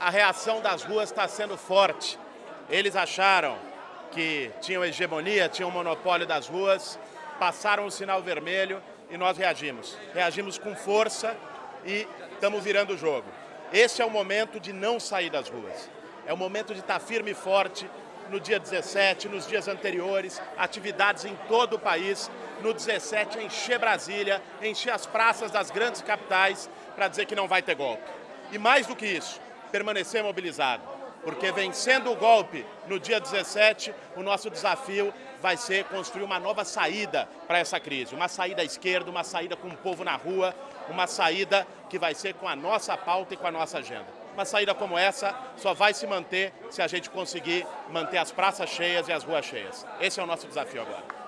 a reação das ruas está sendo forte. Eles acharam que tinham hegemonia, tinham monopólio das ruas, passaram o sinal vermelho e nós reagimos. Reagimos com força e estamos virando o jogo. Esse é o momento de não sair das ruas. É o momento de estar firme e forte no dia 17, nos dias anteriores, atividades em todo o país. No 17, encher Brasília, encher as praças das grandes capitais para dizer que não vai ter golpe. E mais do que isso, permanecer mobilizado. Porque vencendo o golpe no dia 17, o nosso desafio vai ser construir uma nova saída para essa crise. Uma saída à esquerda, uma saída com o povo na rua, uma saída que vai ser com a nossa pauta e com a nossa agenda. Uma saída como essa só vai se manter se a gente conseguir manter as praças cheias e as ruas cheias. Esse é o nosso desafio agora.